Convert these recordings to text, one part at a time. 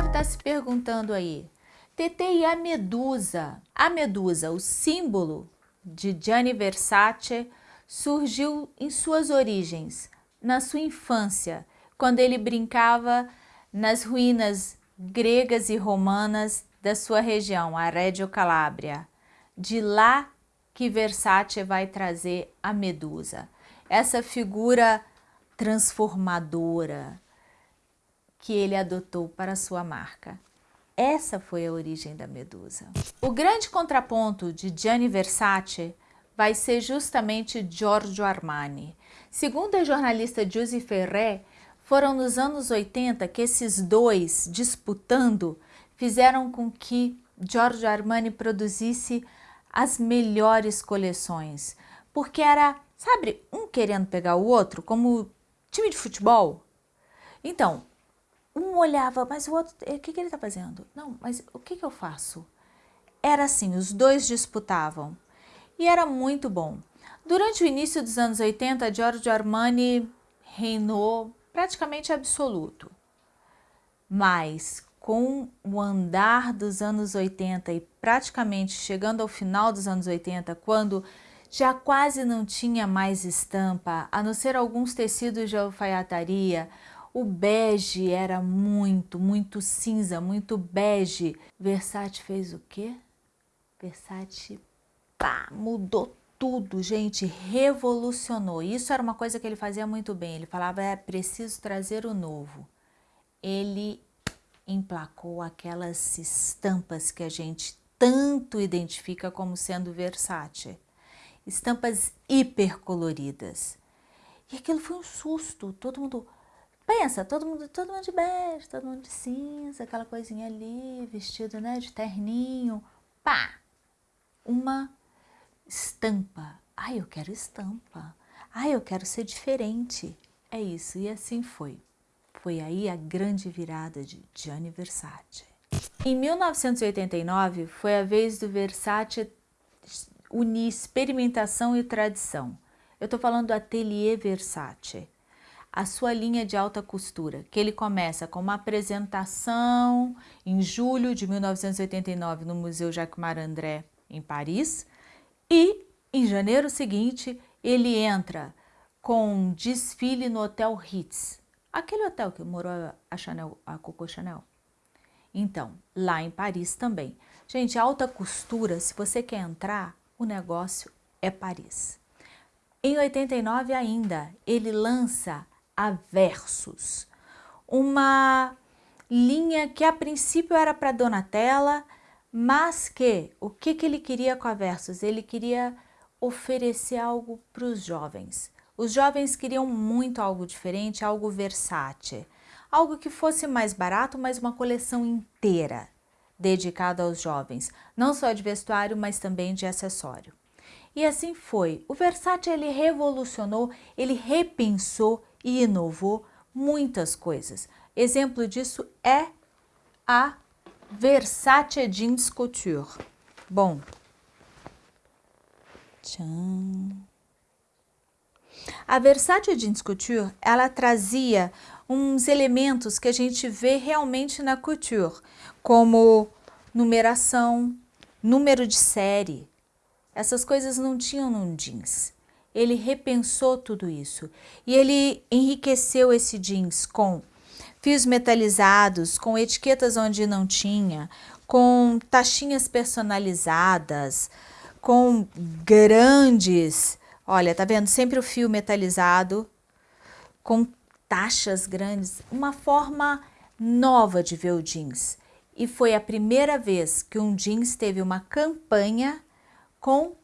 deve estar se perguntando aí, TT e a Medusa? A Medusa, o símbolo de Gianni Versace, surgiu em suas origens, na sua infância, quando ele brincava nas ruínas gregas e romanas da sua região, a Reggio Calabria. De lá que Versace vai trazer a Medusa, essa figura transformadora que ele adotou para sua marca. Essa foi a origem da Medusa. O grande contraponto de Gianni Versace vai ser justamente Giorgio Armani. Segundo a jornalista Giusy Ferré, foram nos anos 80 que esses dois disputando fizeram com que Giorgio Armani produzisse as melhores coleções, porque era, sabe, um querendo pegar o outro, como time de futebol. Então, um olhava, mas o outro, o que, que ele está fazendo? Não, mas o que, que eu faço? Era assim, os dois disputavam e era muito bom. Durante o início dos anos 80, Giorgio Armani reinou praticamente absoluto. Mas com o andar dos anos 80 e praticamente chegando ao final dos anos 80, quando já quase não tinha mais estampa, a não ser alguns tecidos de alfaiataria, o bege era muito, muito cinza, muito bege. Versace fez o quê? Versace pá, mudou tudo, gente, revolucionou. Isso era uma coisa que ele fazia muito bem. Ele falava, é preciso trazer o novo. Ele emplacou aquelas estampas que a gente tanto identifica como sendo Versace. Estampas hipercoloridas. E aquilo foi um susto, todo mundo... Pensa, todo mundo, todo mundo de bege, todo mundo de cinza, aquela coisinha ali, vestido né, de terninho. Pá! Uma estampa. Ai, eu quero estampa. Ai, eu quero ser diferente. É isso, e assim foi. Foi aí a grande virada de Gianni Versace. Em 1989, foi a vez do Versace unir experimentação e tradição. Eu estou falando do Atelier Versace, a sua linha de alta costura, que ele começa com uma apresentação em julho de 1989 no Museu Jacques Marandré, em Paris, e em janeiro seguinte ele entra com um desfile no Hotel Ritz, Aquele hotel que morou a Chanel, a Coco Chanel. Então, lá em Paris também. Gente, alta costura, se você quer entrar, o negócio é Paris. Em 89 ainda, ele lança a Versus, uma linha que a princípio era para Donatella, mas que, o que, que ele queria com a Versus? Ele queria oferecer algo para os jovens. Os jovens queriam muito algo diferente, algo versátil, algo que fosse mais barato, mas uma coleção inteira dedicada aos jovens, não só de vestuário, mas também de acessório. E assim foi. O Versace ele revolucionou, ele repensou e inovou muitas coisas. Exemplo disso é a Versace Jeans Couture. Bom, tchan. A Versace Jeans Couture, ela trazia uns elementos que a gente vê realmente na couture, como numeração, número de série. Essas coisas não tinham no jeans. Ele repensou tudo isso e ele enriqueceu esse jeans com fios metalizados, com etiquetas onde não tinha, com taxinhas personalizadas, com grandes Olha, tá vendo? Sempre o fio metalizado, com taxas grandes, uma forma nova de ver o jeans. E foi a primeira vez que um jeans teve uma campanha com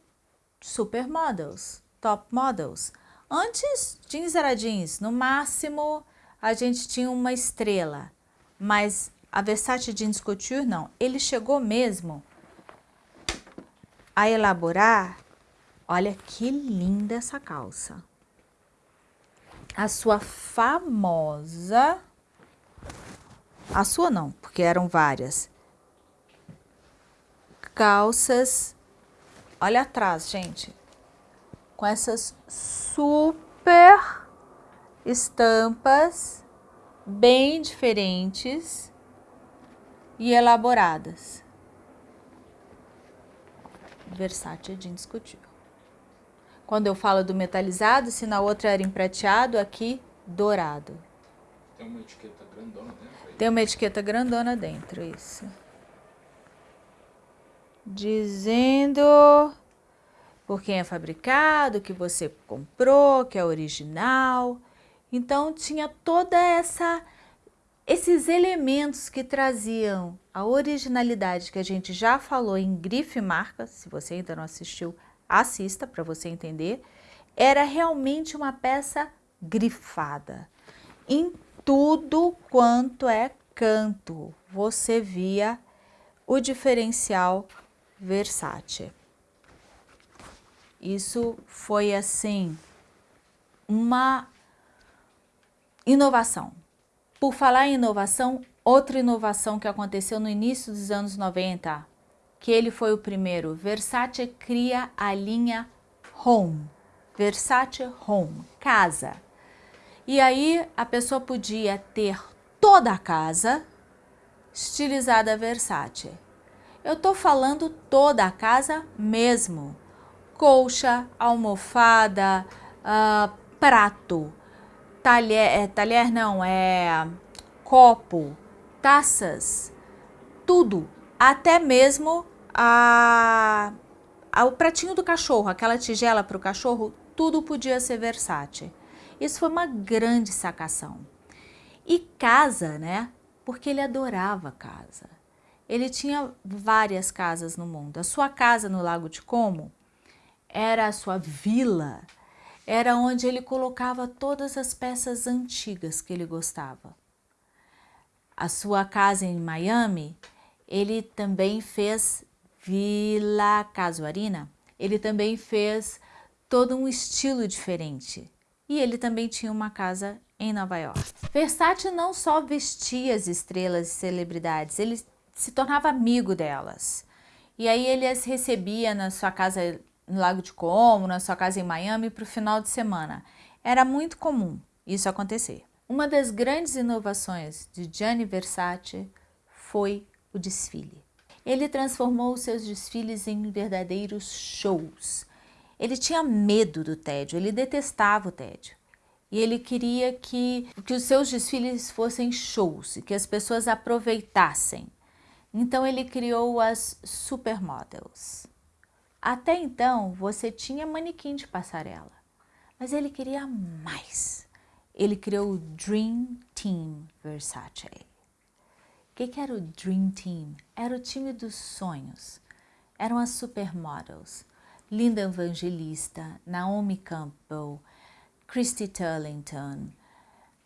supermodels, top models. Antes, jeans era jeans, no máximo a gente tinha uma estrela, mas a Versace Jeans Couture não. Ele chegou mesmo a elaborar Olha que linda essa calça. A sua famosa... A sua não, porque eram várias. Calças... Olha atrás, gente. Com essas super estampas bem diferentes. e elaboradas. Versace é indiscutível. Quando eu falo do metalizado, se na outra era em prateado, aqui dourado. Tem uma etiqueta grandona dentro aí? Tem uma etiqueta grandona dentro, isso. Dizendo por quem é fabricado, que você comprou, que é original. Então tinha toda essa esses elementos que traziam a originalidade que a gente já falou em grife marca, se você ainda não assistiu, assista para você entender, era realmente uma peça grifada. Em tudo quanto é canto, você via o diferencial Versace. Isso foi assim uma inovação. Por falar em inovação, outra inovação que aconteceu no início dos anos 90, que ele foi o primeiro, Versace cria a linha Home, Versace Home, casa. E aí a pessoa podia ter toda a casa estilizada Versace. Eu tô falando toda a casa mesmo. Colcha, almofada, uh, prato, talher, é, talher não, é copo, taças, tudo, até mesmo a, a, o pratinho do cachorro, aquela tigela para o cachorro, tudo podia ser versátil. Isso foi uma grande sacação. E casa, né? Porque ele adorava casa. Ele tinha várias casas no mundo. A sua casa no Lago de Como era a sua vila, era onde ele colocava todas as peças antigas que ele gostava. A sua casa em Miami, ele também fez Vila Casuarina, ele também fez todo um estilo diferente. E ele também tinha uma casa em Nova York. Versace não só vestia as estrelas e celebridades, ele se tornava amigo delas. E aí ele as recebia na sua casa no Lago de Como, na sua casa em Miami, para o final de semana. Era muito comum isso acontecer. Uma das grandes inovações de Gianni Versace foi o desfile. Ele transformou seus desfiles em verdadeiros shows. Ele tinha medo do tédio, ele detestava o tédio. E ele queria que, que os seus desfiles fossem shows, que as pessoas aproveitassem. Então ele criou as supermodels. Até então, você tinha manequim de passarela, mas ele queria mais. Ele criou o Dream Team Versace. O que, que era o Dream Team? Era o time dos sonhos. Eram as supermodels. Linda Evangelista, Naomi Campbell, Christy Turlington,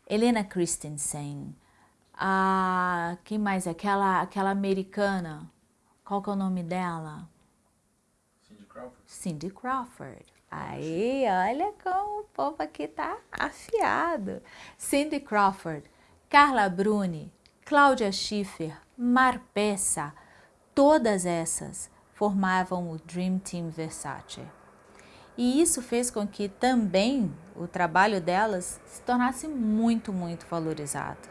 Helena Christensen, a quem mais? Aquela aquela americana. Qual que é o nome dela? Crawford. Cindy Crawford. Aí, olha como o povo aqui tá afiado. Cindy Crawford, Carla Bruni, Cláudia Schiffer, Marpessa, todas essas formavam o Dream Team Versace. E isso fez com que também o trabalho delas se tornasse muito, muito valorizado.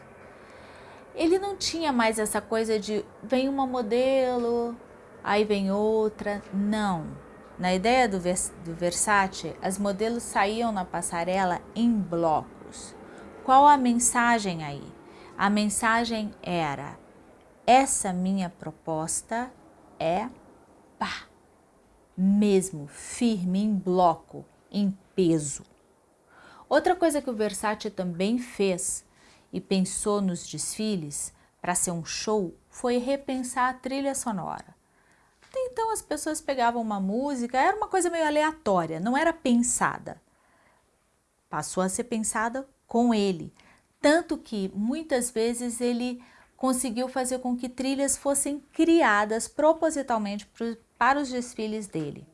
Ele não tinha mais essa coisa de vem uma modelo, aí vem outra, não. Na ideia do, Vers do Versace, as modelos saíam na passarela em blocos. Qual a mensagem aí? A mensagem era, essa minha proposta é pá, mesmo, firme, em bloco, em peso. Outra coisa que o Versace também fez e pensou nos desfiles para ser um show foi repensar a trilha sonora. Então as pessoas pegavam uma música, era uma coisa meio aleatória, não era pensada. Passou a ser pensada com ele, tanto que muitas vezes ele conseguiu fazer com que trilhas fossem criadas propositalmente para os desfiles dele.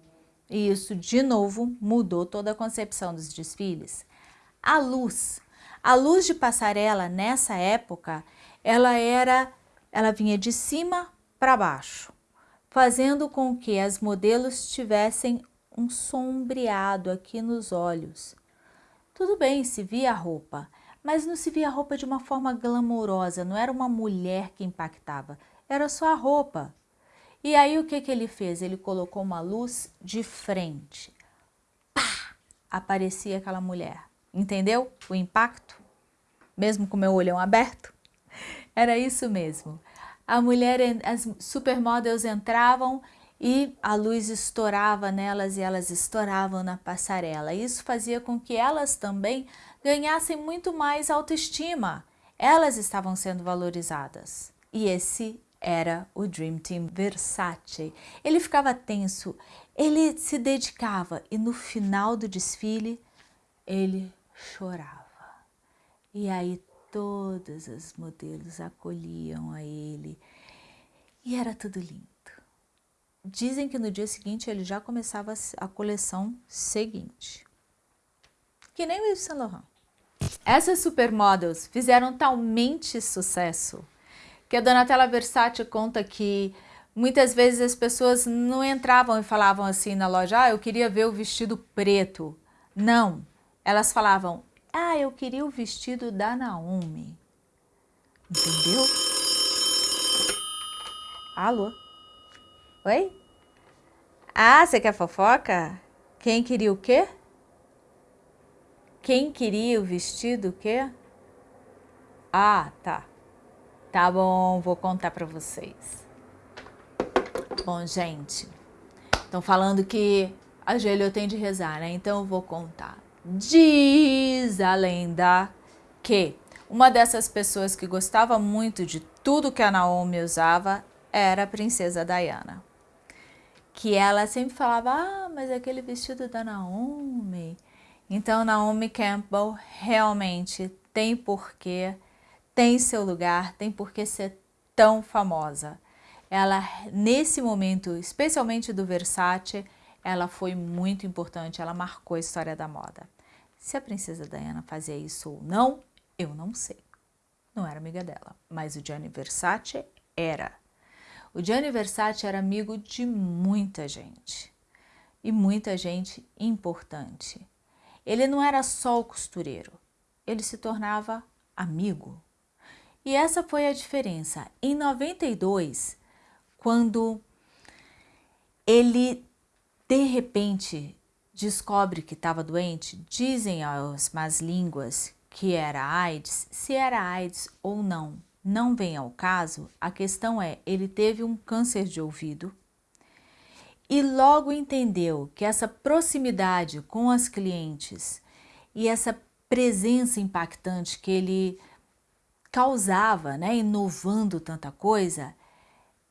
E isso, de novo, mudou toda a concepção dos desfiles. A luz. A luz de passarela, nessa época, ela era, ela vinha de cima para baixo fazendo com que as modelos tivessem um sombreado aqui nos olhos. Tudo bem, se via a roupa, mas não se via a roupa de uma forma glamourosa, não era uma mulher que impactava, era só a roupa. E aí o que, que ele fez? Ele colocou uma luz de frente. Pá! Aparecia aquela mulher. Entendeu o impacto? Mesmo com meu olhão aberto? Era isso mesmo. A mulher, as supermodels entravam e a luz estourava nelas e elas estouravam na passarela. Isso fazia com que elas também ganhassem muito mais autoestima. Elas estavam sendo valorizadas. E esse era o Dream Team Versace. Ele ficava tenso, ele se dedicava e no final do desfile ele chorava. E aí todas as modelos acolhiam a ele e era tudo lindo. Dizem que no dia seguinte ele já começava a coleção seguinte. Que nem o Yves Saint Laurent. Essas supermodels fizeram talmente sucesso que a Donatella Versace conta que muitas vezes as pessoas não entravam e falavam assim na loja, ah, eu queria ver o vestido preto. Não, elas falavam, ah, eu queria o vestido da Naomi. Entendeu? Alô? Oi? Ah, você quer fofoca? Quem queria o quê? Quem queria o vestido o quê? Ah, tá. Tá bom, vou contar para vocês. Bom, gente, estão falando que a Gelio tem de rezar, né? Então eu vou contar. Diz a lenda que uma dessas pessoas que gostava muito de tudo que a Naomi usava era a princesa Diana que ela sempre falava, ah, mas aquele vestido da Naomi. Então, Naomi Campbell realmente tem porquê, tem seu lugar, tem porquê ser tão famosa. Ela, nesse momento, especialmente do Versace, ela foi muito importante, ela marcou a história da moda. Se a princesa Diana fazia isso ou não, eu não sei. Não era amiga dela, mas o Gianni Versace era. O Gianni Versace era amigo de muita gente e muita gente importante. Ele não era só o costureiro, ele se tornava amigo. E essa foi a diferença. Em 92, quando ele de repente descobre que estava doente, dizem as más línguas que era AIDS, se era AIDS ou não, não vem ao caso, a questão é, ele teve um câncer de ouvido e logo entendeu que essa proximidade com as clientes e essa presença impactante que ele causava, né, inovando tanta coisa,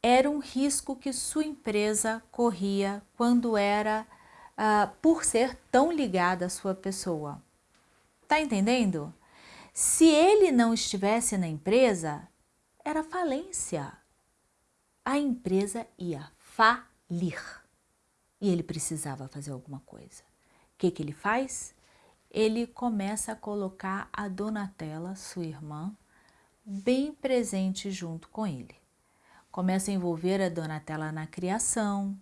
era um risco que sua empresa corria quando era uh, por ser tão ligada à sua pessoa. Tá entendendo? Se ele não estivesse na empresa, era falência. A empresa ia falir e ele precisava fazer alguma coisa. O que, que ele faz? Ele começa a colocar a Donatella, sua irmã, bem presente junto com ele. Começa a envolver a Donatella na criação,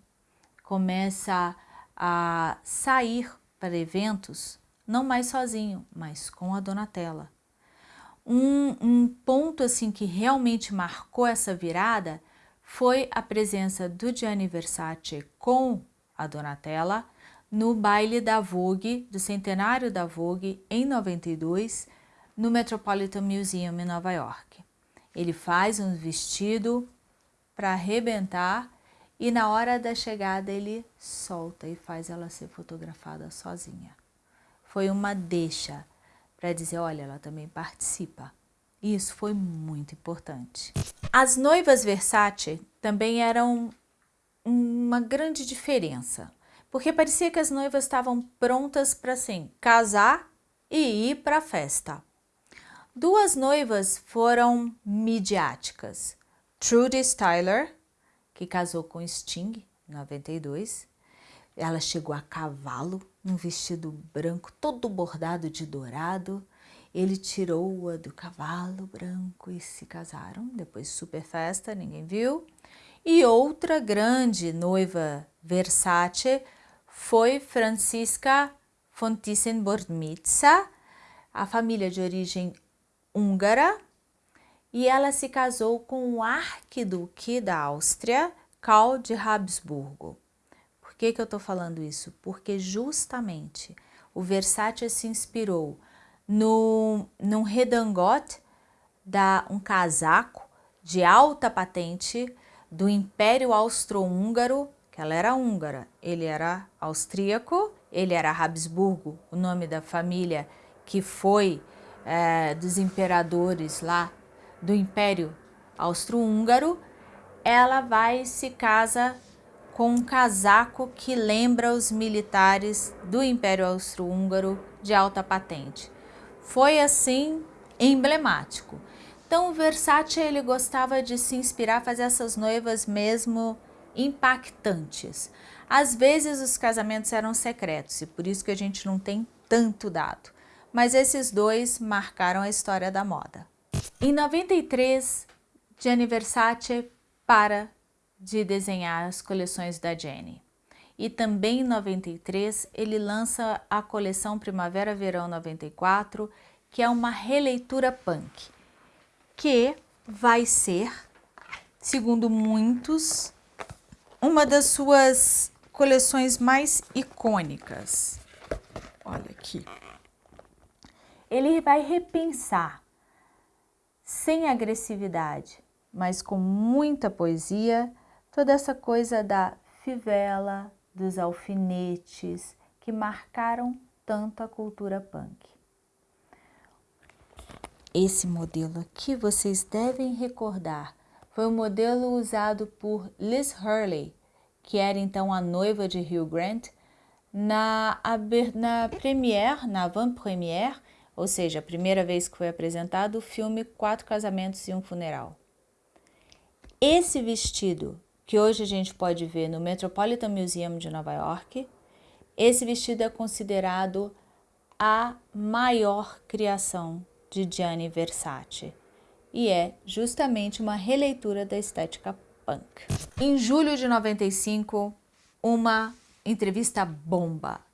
começa a sair para eventos, não mais sozinho, mas com a Donatella. Um, um ponto assim que realmente marcou essa virada foi a presença do Gianni Versace com a Donatella no baile da Vogue, do centenário da Vogue, em 92, no Metropolitan Museum em Nova York. Ele faz um vestido para arrebentar e na hora da chegada ele solta e faz ela ser fotografada sozinha. Foi uma deixa para dizer, olha, ela também participa. Isso foi muito importante. As noivas Versace também eram uma grande diferença, porque parecia que as noivas estavam prontas para assim, casar e ir para a festa. Duas noivas foram midiáticas. Trudy Styler, que casou com Sting em 92, ela chegou a cavalo, num vestido branco todo bordado de dourado. Ele tirou-a do cavalo branco e se casaram. Depois super festa, ninguém viu. E outra grande noiva Versace foi Francisca von Thyssen-Bornemisza, a família de origem húngara. E ela se casou com o arquiduque da Áustria, Karl de Habsburgo. Por que, que eu estou falando isso? Porque justamente o Versace se inspirou no, num redingote, da, um casaco de alta patente do Império Austro-Húngaro, que ela era húngara, ele era austríaco, ele era Habsburgo, o nome da família que foi é, dos imperadores lá do Império Austro-Húngaro, ela vai e se casa com um casaco que lembra os militares do Império Austro-Húngaro de alta patente. Foi assim emblemático. Então o Versace ele gostava de se inspirar, fazer essas noivas mesmo impactantes. Às vezes os casamentos eram secretos e por isso que a gente não tem tanto dado. Mas esses dois marcaram a história da moda. Em 93, Gianni Versace para de desenhar as coleções da Jenny. E também em 93 ele lança a coleção Primavera-Verão 94, que é uma releitura punk, que vai ser, segundo muitos, uma das suas coleções mais icônicas. Olha aqui. Ele vai repensar, sem agressividade, mas com muita poesia, toda essa coisa da fivela, dos alfinetes, que marcaram tanto a cultura punk. Esse modelo aqui vocês devem recordar, foi o um modelo usado por Liz Hurley, que era então a noiva de Hugh Grant, na, na premiere, na avant-première, ou seja, a primeira vez que foi apresentado o filme Quatro Casamentos e um Funeral. Esse vestido que hoje a gente pode ver no Metropolitan Museum de Nova York, esse vestido é considerado a maior criação de Gianni Versace e é justamente uma releitura da estética punk. Em julho de 95, uma entrevista bomba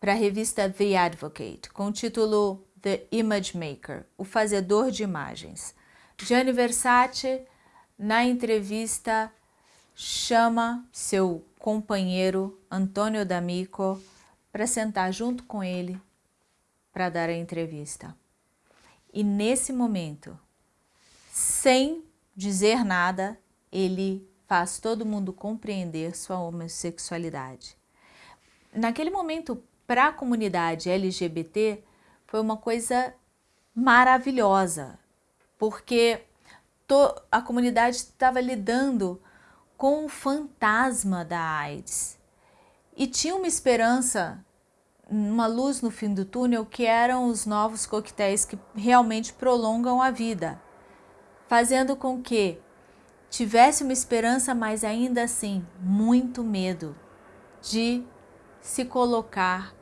para a revista The Advocate com o título The Image Maker, o fazedor de imagens. Gianni Versace, na entrevista, chama seu companheiro Antônio D'Amico para sentar junto com ele para dar a entrevista. E nesse momento, sem dizer nada, ele faz todo mundo compreender sua homossexualidade. Naquele momento, para a comunidade LGBT, foi uma coisa maravilhosa, porque a comunidade estava lidando com o fantasma da AIDS. E tinha uma esperança, uma luz no fim do túnel, que eram os novos coquetéis que realmente prolongam a vida, fazendo com que tivesse uma esperança, mas ainda assim muito medo de se colocar,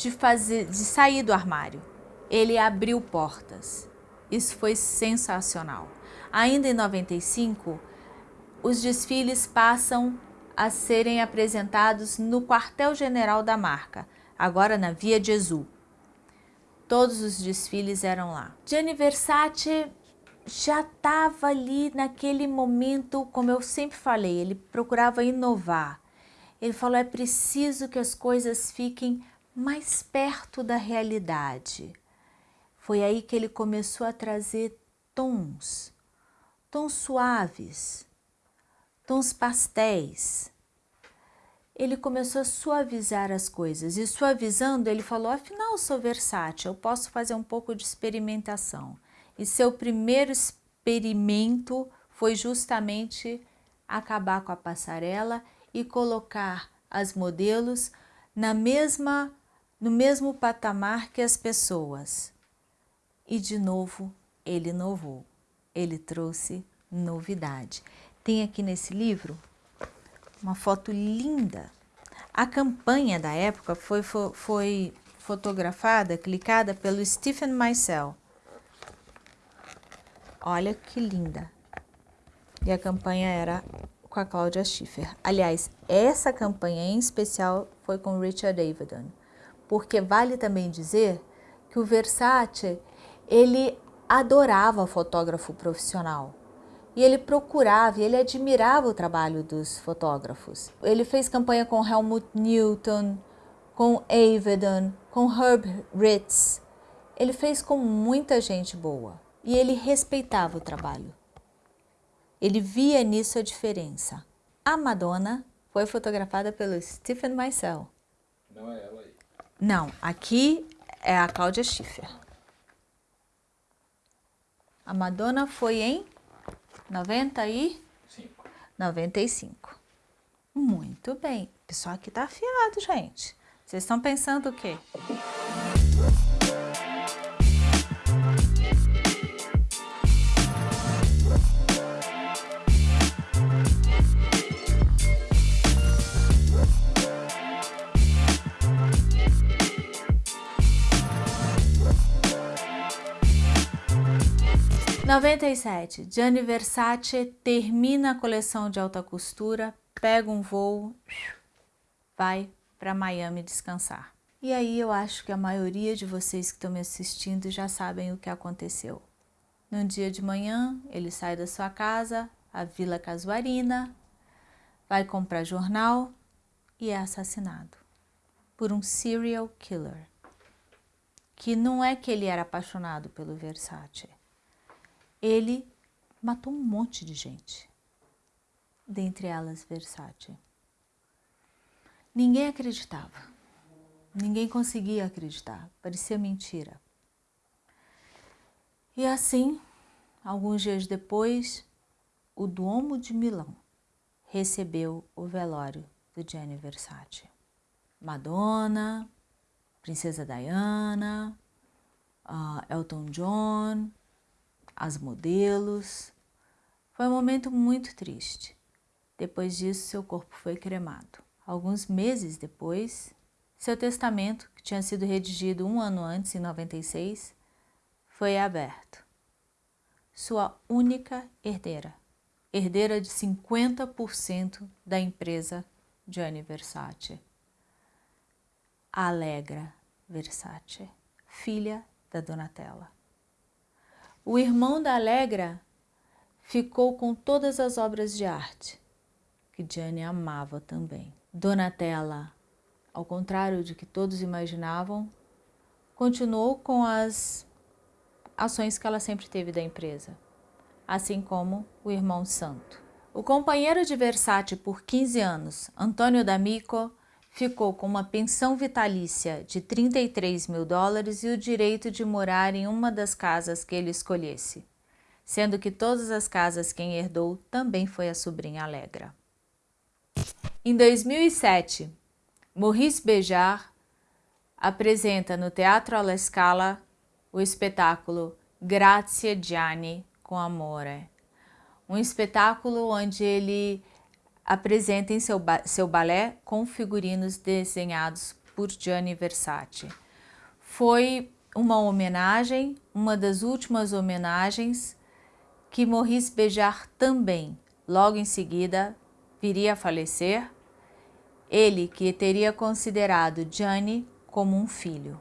de fazer, de sair do armário. Ele abriu portas. Isso foi sensacional. Ainda em 95, os desfiles passam a serem apresentados no quartel-general da marca, agora na Via Gesù. Todos os desfiles eram lá. Gianni Versace já estava ali naquele momento, como eu sempre falei, ele procurava inovar. Ele falou, é preciso que as coisas fiquem mais perto da realidade. Foi aí que ele começou a trazer tons, tons suaves, tons pastéis. Ele começou a suavizar as coisas e suavizando ele falou, afinal sou versátil, eu posso fazer um pouco de experimentação. E seu primeiro experimento foi justamente acabar com a passarela e colocar as modelos na mesma, no mesmo patamar que as pessoas. E de novo ele inovou, ele trouxe novidade. Tem aqui nesse livro uma foto linda. A campanha da época foi, foi, foi fotografada, clicada pelo Stephen Meisel. Olha que linda. E a campanha era com a Cláudia Schiffer. Aliás, essa campanha em especial foi com Richard Avedon, porque vale também dizer que o Versace, ele adorava fotógrafo profissional. E ele procurava e ele admirava o trabalho dos fotógrafos. Ele fez campanha com Helmut Newton, com Avedon, com Herb Ritz. Ele fez com muita gente boa e ele respeitava o trabalho. Ele via nisso a diferença. A Madonna foi fotografada pelo Stephen Meisel. Não é ela aí. Não, aqui é a Cláudia Schiffer. A Madonna foi em 90 e Cinco. 95. Muito bem. O pessoal aqui tá afiado, gente. Vocês estão pensando o quê? Noventa e sete, Gianni Versace termina a coleção de alta costura, pega um voo, vai para Miami descansar. E aí eu acho que a maioria de vocês que estão me assistindo já sabem o que aconteceu. No dia de manhã, ele sai da sua casa, a Vila Casuarina, vai comprar jornal e é assassinado por um serial killer. Que não é que ele era apaixonado pelo Versace. Ele matou um monte de gente, dentre elas Versace. Ninguém acreditava, ninguém conseguia acreditar, parecia mentira. E assim, alguns dias depois, o Duomo de Milão recebeu o velório do Gianni Versace. Madonna, Princesa Diana, uh, Elton John, as modelos. Foi um momento muito triste. Depois disso, seu corpo foi cremado. Alguns meses depois, seu testamento, que tinha sido redigido um ano antes, em 96, foi aberto. Sua única herdeira, herdeira de 50% da empresa Gianni Versace, Allegra Versace, filha da Donatella. O irmão da Allegra ficou com todas as obras de arte, que Gianni amava também. Donatella, ao contrário de que todos imaginavam, continuou com as ações que ela sempre teve da empresa, assim como o irmão Santo. O companheiro de Versace por 15 anos, Antônio D'Amico, ficou com uma pensão vitalícia de 33 mil dólares e o direito de morar em uma das casas que ele escolhesse, sendo que todas as casas quem herdou também foi a sobrinha Alegra. Em 2007, Maurice Béjart apresenta no Teatro alla Scala o espetáculo Grazie Gianni com Amore, um espetáculo onde ele apresenta em seu, ba seu balé com figurinos desenhados por Gianni Versace. Foi uma homenagem, uma das últimas homenagens que Maurice Béjart também, logo em seguida, viria a falecer, ele que teria considerado Gianni como um filho.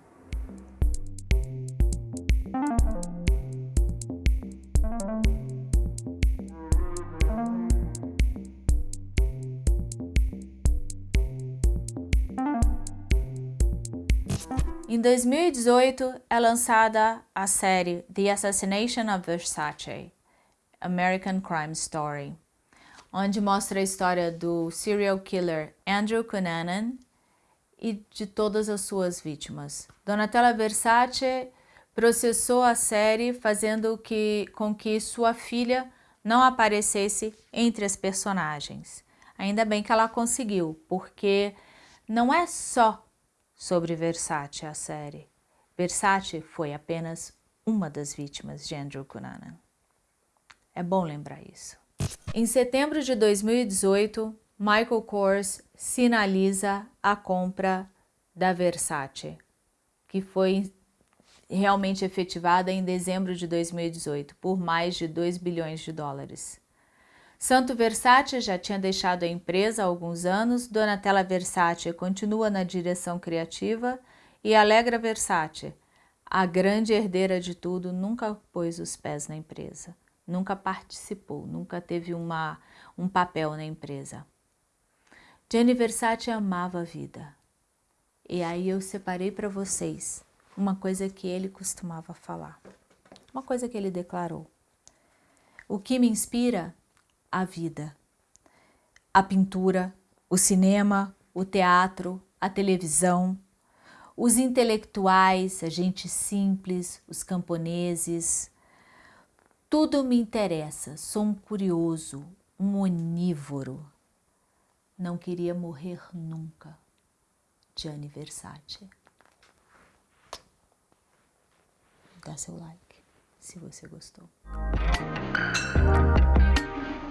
2018 é lançada a série The Assassination of Versace, American Crime Story onde mostra a história do serial killer Andrew Cunanan e de todas as suas vítimas. Donatella Versace processou a série fazendo que, com que sua filha não aparecesse entre as personagens. Ainda bem que ela conseguiu, porque não é só sobre Versace a série. Versace foi apenas uma das vítimas de Andrew Cunanan. É bom lembrar isso. Em setembro de 2018, Michael Kors sinaliza a compra da Versace, que foi realmente efetivada em dezembro de 2018, por mais de 2 bilhões de dólares. Santo Versace já tinha deixado a empresa há alguns anos, Donatella Versace continua na direção criativa e Alegra Versace, a grande herdeira de tudo nunca pôs os pés na empresa, nunca participou, nunca teve uma, um papel na empresa. Gianni Versace amava a vida. E aí eu separei para vocês uma coisa que ele costumava falar, uma coisa que ele declarou. O que me inspira? A vida. A pintura, o cinema, o teatro, a televisão, os intelectuais, a gente simples, os camponeses. Tudo me interessa, sou um curioso, um onívoro. Não queria morrer nunca. Gianni Versace. Dá seu like se você gostou.